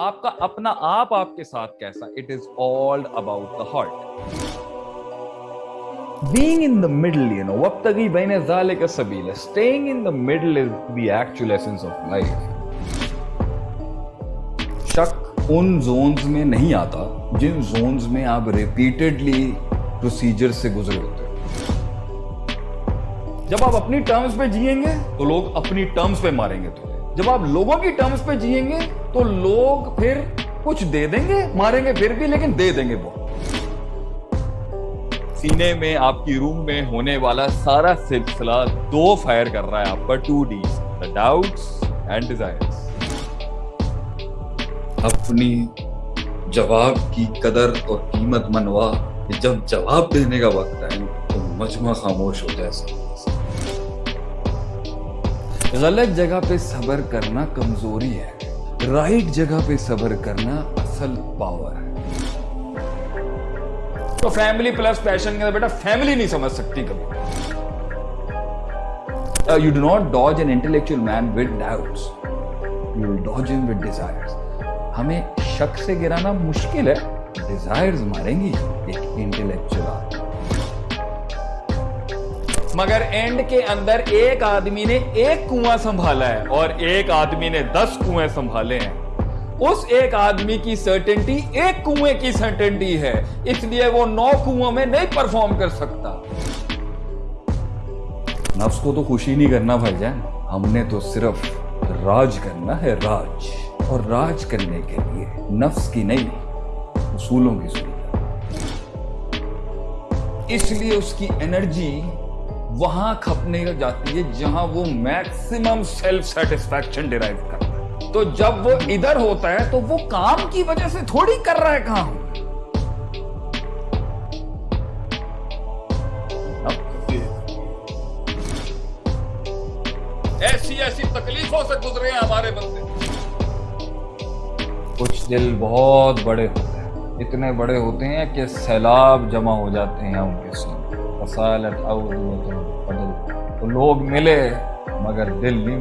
آپ کا اپنا آپ آپ کے ساتھ کیسا؟ It is all about the heart being being in the middle you know وابتغي بين ذلك سبيلا staying in the middle is the actual essence of life. شک ان زونز میں نہیں آتا جن زونز میں آپ ریپیٹڈلی پروسیجر سے گزرے ہوتے جب آپ اپنی ٹرمز پہ جیئیں گے تو لوگ اپنی ٹرمز پہ ماریں گے تو جب آپ لوگوں کی ٹرمز پہ جیئیں گے تو لوگ پھر کچھ دے دیں گے ماریں گے پھر بھی لیکن دے دیں گے وہ۔ سینے میں آپ کی روم میں ہونے والا سارا سلسلہ دو فائر کر رہا ہے آپ پر to these doubts and desires اپنی جواب کی قدر اور قیمت منوا کہ جب جواب دینے کا وقت ہے تو مجمع خاموش ہو جائے۔ غلط جگہ پہ صبر کرنا کمزوری ہے۔ رائٹ جگہ پہ صبر کرنا اصل پاور ہے۔ تو فیملی پلس پیشن کے بیٹا فیملی نہیں سمجھ سکتی کبھی۔ You do not dodge an intellectual man with doubts you dodge him with desires ہمیں شک سے گرانا مشکل ہے۔ ڈیزائرز ماریں گی۔ ایک انٹلیکچوئل آدمی۔ مگر اینڈ کے اندر ایک آدمی نے ایک کنواں سنبھالا ہے اور ایک آدمی نے دس کنویں سنبھالے ہیں۔ اس ایک آدمی کی سرٹنٹی ایک کنویں کی سرٹنٹی ہے، اس لیے وہ نو کنویں میں نہیں پرفارم کر سکتا۔ نفس کو تو خوشی نہیں کرنا بھائی جان، ہم نے تو صرف راج کرنا ہے راج۔ اور راج کرنے کے لیے نفس کی نہیں، اصولوں کی ضرورت اس لیے اس کی انرجی وہاں کھپنے جاتی ہے جہاں وہ میکسیمم سیلف سیٹسفیکشن ڈیرائیو کرتا ہے۔ تو جب وہ ادھر ہوتا ہے تو وہ کام کی وجہ سے تھوڑی کر رہا ہے کام ایسی ایسی تکلیفوں سے گزرے ہیں ہمارے بندے۔ کچھ دل بہت بڑے ہوتے ہیں۔ اتنے بڑے ہوتے ہیں کہ سیلاب جمع ہو جاتے ہیں ان کے ساتھ تو لوگ ملے مگر دل نہیں ملے